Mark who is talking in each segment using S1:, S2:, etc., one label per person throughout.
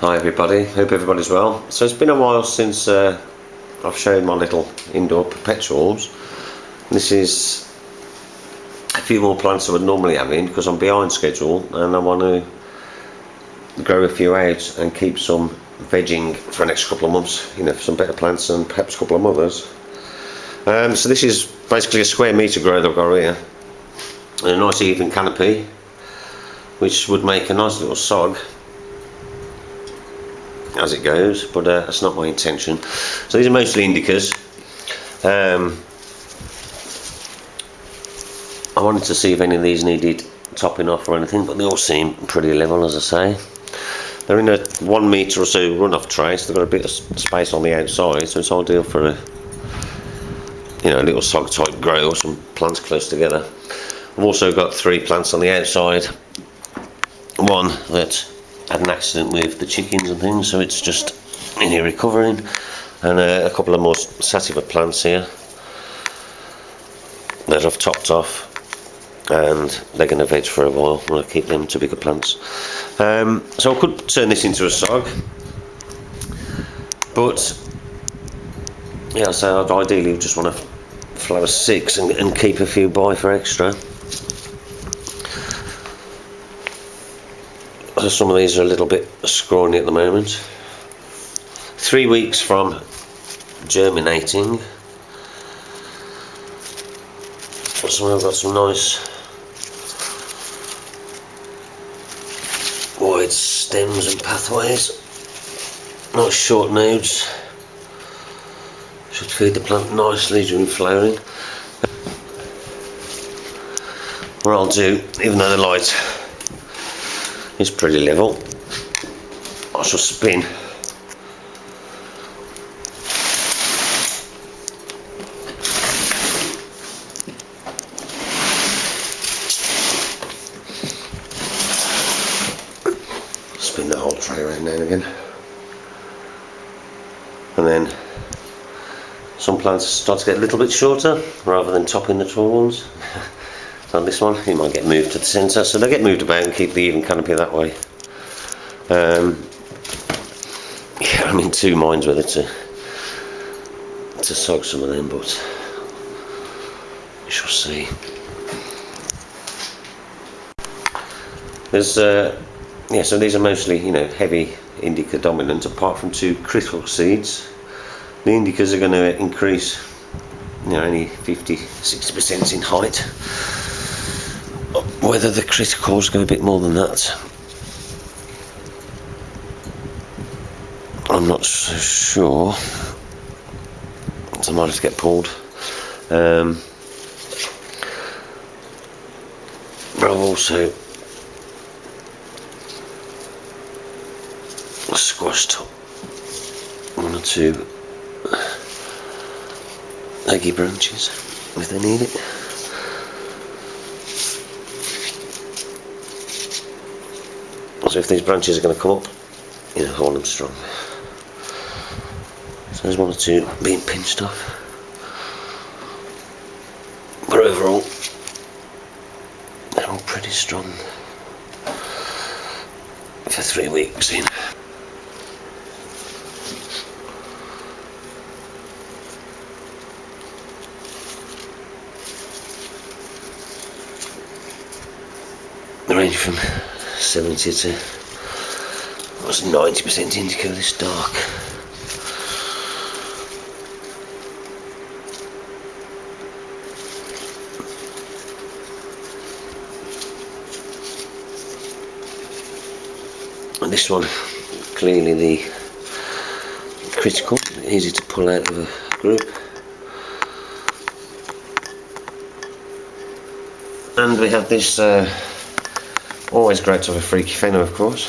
S1: Hi everybody, hope everybody's well. So it's been a while since uh, I've shown my little indoor perpetuals. This is a few more plants I would normally have in because I'm behind schedule and I want to grow a few out and keep some vegging for the next couple of months, you know, some better plants and perhaps a couple of others. Um, so this is basically a square metre grow that I've got here. And a nice even canopy which would make a nice little sog as it goes but uh, that's not my intention. So these are mostly indicas. Um, I wanted to see if any of these needed topping off or anything but they all seem pretty level as I say. They're in a one metre or so runoff tray so they've got a bit of space on the outside so it's ideal for a you know a little sog type grow or some plants close together. I've also got three plants on the outside. One that had an accident with the chickens and things so it's just in here recovering. And uh, a couple of more sativa plants here. That I've topped off and they're going to veg for a while. Going to keep them to bigger plants. Um, so I could turn this into a sog but yeah so I'd ideally just want to flower six and, and keep a few by for extra some of these are a little bit scrawny at the moment. Three weeks from germinating. So I've got some nice wide stems and pathways. Nice short nodes. Should feed the plant nicely during flowering. What I'll do, even though the light is pretty level. I shall spin. Spin the whole tray around now again. And then some plants start to get a little bit shorter rather than topping the tall ones on this one. It might get moved to the centre so they'll get moved about and keep the even canopy that way. Um, yeah I'm in two minds whether to to sog some of them but we shall see. There's uh, yeah so these are mostly you know heavy indica dominant. Apart from two critical seeds the indicas are going to increase you know only 50 60 percent in height whether the criticals go a bit more than that. I'm not so sure. So I might to get pulled. Um, but I've also squashed one or two leggy branches if they need it So if these branches are going to come up, you know, hold them strong. So there's one or two being pinched off. But overall, they're all pretty strong for three weeks in. The range from 70 to was 90% indica this dark. And this one, clearly the critical, easy to pull out of a group. And we have this uh, Always great to have a freaky pheno, of course.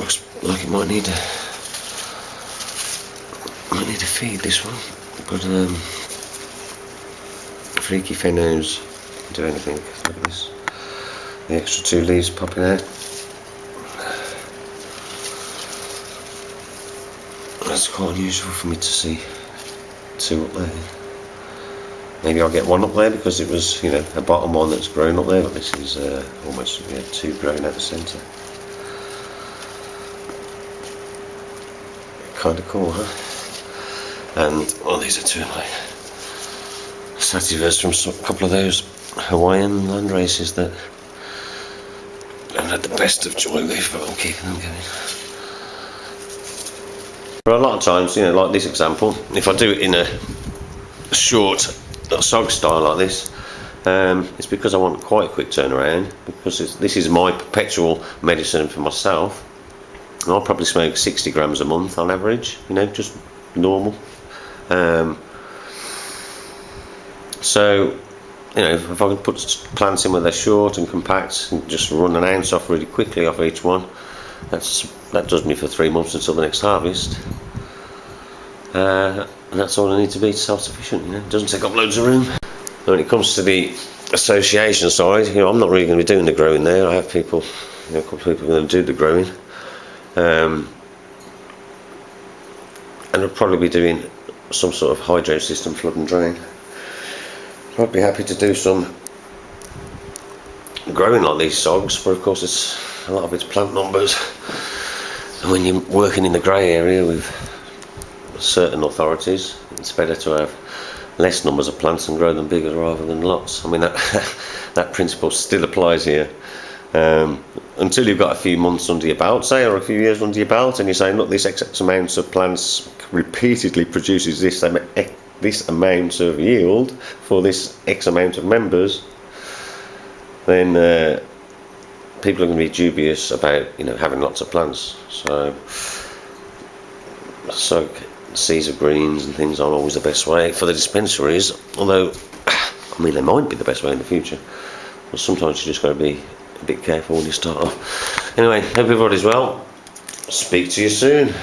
S1: looks like it might need a might need to feed this one, but um, freaky phenos do anything. Look at this, the extra two leaves popping out. That's quite unusual for me to see two up there. Maybe I'll get one up there because it was, you know, a bottom one that's grown up there, but this is uh, almost yeah, two grown at the centre. kind of cool, huh? And well, these are two of my sativas from a couple of those Hawaiian land races that I've had the best of joy with, but I'm keeping them going. But a lot of times, you know, like this example, if I do it in a short sog style like this, um, it's because I want quite a quick turnaround because this is my perpetual medicine for myself. I'll probably smoke 60 grams a month on average, you know, just normal. Um, so, you know, if I can put plants in where they're short and compact and just run an ounce off really quickly off each one, that's that does me for three months until the next harvest. Uh, and that's all I need to be self-sufficient, you know, it doesn't take up loads of room. When it comes to the association side, you know, I'm not really going to be doing the growing there. I have people, you know, a couple of people going to do the growing. Um, and I'll probably be doing some sort of hydro system flood and drain. I'd be happy to do some growing like these sogs, but of course it's a lot of it's plant numbers. And when you're working in the grey area with certain authorities, it's better to have less numbers of plants and grow them bigger rather than lots. I mean, that, that principle still applies here. Um, until you've got a few months under your belt, say, or a few years under your belt, and you're saying, look, this X amount of plants repeatedly produces this, this amount of yield for this X amount of members, then uh, people are going to be dubious about, you know, having lots of plants. So, so sea of greens and things aren't always the best way for the dispensaries, although I mean they might be the best way in the future. But sometimes you just got to be a bit careful when you start off. Anyway, hope everybody's well. Speak to you soon.